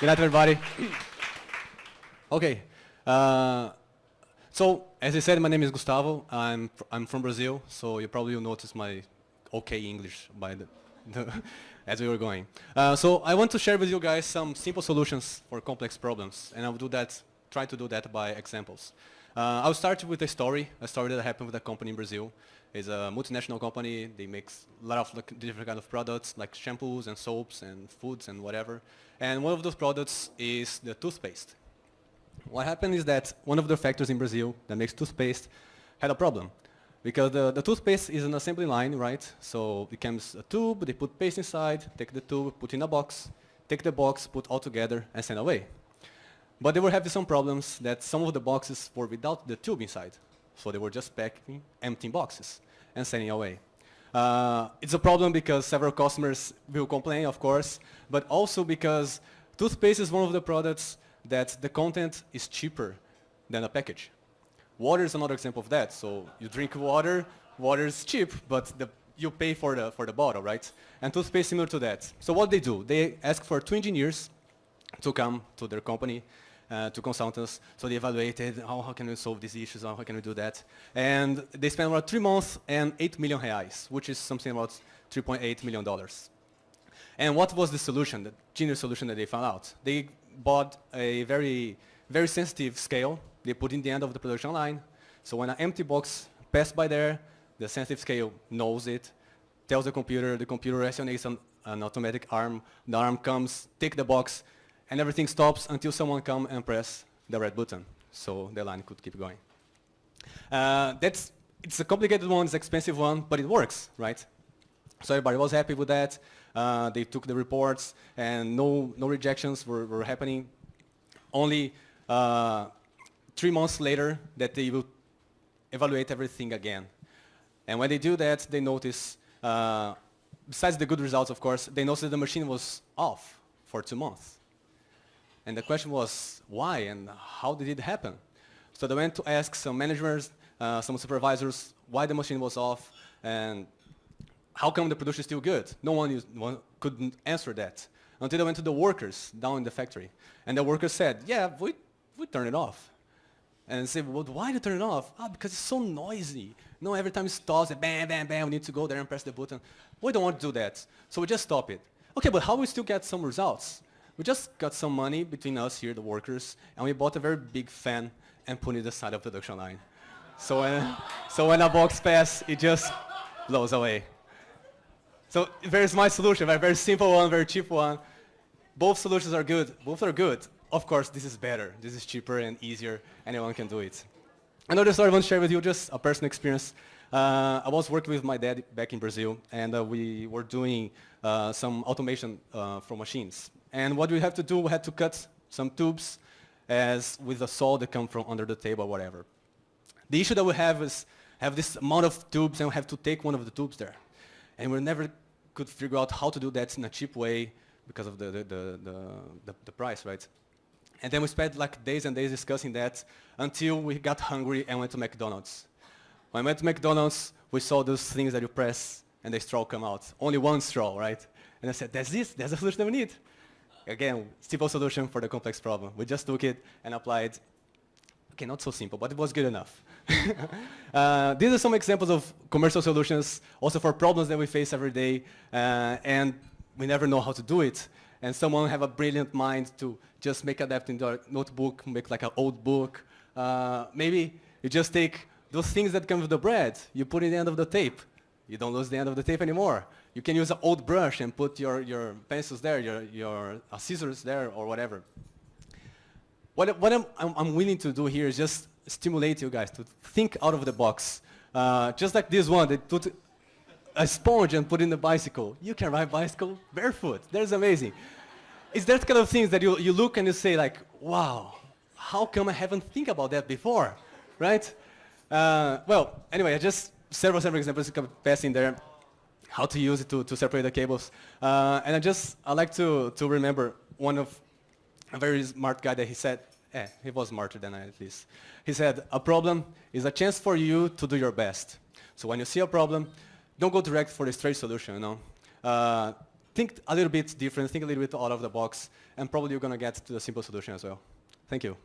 Good night, everybody. okay. Uh, so, as I said, my name is Gustavo. I'm, I'm from Brazil, so you probably will notice my okay English by the, the as we were going. Uh, so I want to share with you guys some simple solutions for complex problems, and I'll do that, try to do that by examples. Uh, I'll start with a story, a story that happened with a company in Brazil. It's a multinational company. They make a lot of like, different kind of products, like shampoos and soaps and foods and whatever. And one of those products is the toothpaste. What happened is that one of the factories in Brazil that makes toothpaste had a problem. Because the, the toothpaste is an assembly line, right? So it comes a tube, they put paste inside, take the tube, put in a box, take the box, put all together, and send away. But they were having some problems that some of the boxes were without the tube inside. So they were just packing empty boxes and sending away. Uh, it's a problem because several customers will complain, of course, but also because toothpaste is one of the products that the content is cheaper than a package. Water is another example of that. So you drink water, water is cheap, but the, you pay for the, for the bottle, right? And toothpaste is similar to that. So what they do, they ask for two engineers to come to their company, uh, to consultants. So they evaluated how, how can we solve these issues, how can we do that. And they spent about three months and 8 million reais, which is something about $3.8 million. And what was the solution, the genius solution that they found out? They bought a very, very sensitive scale. They put in the end of the production line. So when an empty box passed by there, the sensitive scale knows it, tells the computer, the computer resonates an, an automatic arm, the arm comes, take the box, and everything stops until someone come and press the red button. So the line could keep going. Uh, that's, it's a complicated one, it's an expensive one, but it works, right? So everybody was happy with that. Uh, they took the reports and no, no rejections were, were happening. Only uh, three months later that they will evaluate everything again. And when they do that, they notice, uh, besides the good results, of course, they noticed that the machine was off for two months. And the question was, why and how did it happen? So they went to ask some managers, uh, some supervisors, why the machine was off, and how come the production is still good? No one, used, one couldn't answer that until they went to the workers down in the factory. And the workers said, yeah, we, we turn it off. And say, well, why do you turn it off? Ah, because it's so noisy. No, every time it stops, bam, bam, bam, we need to go there and press the button. We don't want to do that, so we just stop it. Okay, but how we still get some results? We just got some money between us here, the workers, and we bought a very big fan and put it aside of the production line. So when, so when a box passes, it just blows away. So there's my solution, a very simple one, very cheap one. Both solutions are good. Both are good. Of course, this is better. This is cheaper and easier. Anyone can do it. Another story I want to share with you, just a personal experience. Uh, I was working with my dad back in Brazil, and uh, we were doing uh, some automation uh, for machines. And what we have to do, we had to cut some tubes as with a saw that come from under the table or whatever. The issue that we have is have this amount of tubes and we have to take one of the tubes there. And we never could figure out how to do that in a cheap way because of the, the, the, the, the price, right? And then we spent like days and days discussing that until we got hungry and went to McDonald's. When I went to McDonald's, we saw those things that you press and the straw come out. Only one straw, right? And I said, that's this, that's the solution that we need. Again, simple solution for the complex problem. We just took it and applied. Okay, not so simple, but it was good enough. uh, these are some examples of commercial solutions, also for problems that we face every day, uh, and we never know how to do it. And someone have a brilliant mind to just make adapt into a notebook, make like an old book. Uh, maybe you just take those things that come with the bread, you put in the end of the tape. You don't lose the end of the tape anymore. You can use an old brush and put your, your pencils there, your, your uh, scissors there, or whatever. What, what I'm, I'm, willing to do here is just stimulate you guys to think out of the box. Uh, just like this one, they put a sponge and put in the bicycle. You can ride bicycle barefoot. That's amazing. It's that kind of things that you, you look and you say like, wow, how come I haven't think about that before, right? Uh, well, anyway, I just several, several examples passing there, how to use it to, to separate the cables. Uh, and I just, I like to, to remember one of a very smart guy that he said, eh, he was smarter than I at least. He said, a problem is a chance for you to do your best. So when you see a problem, don't go direct for the straight solution, you know. Uh, think a little bit different, think a little bit out of the box, and probably you're going to get to the simple solution as well. Thank you.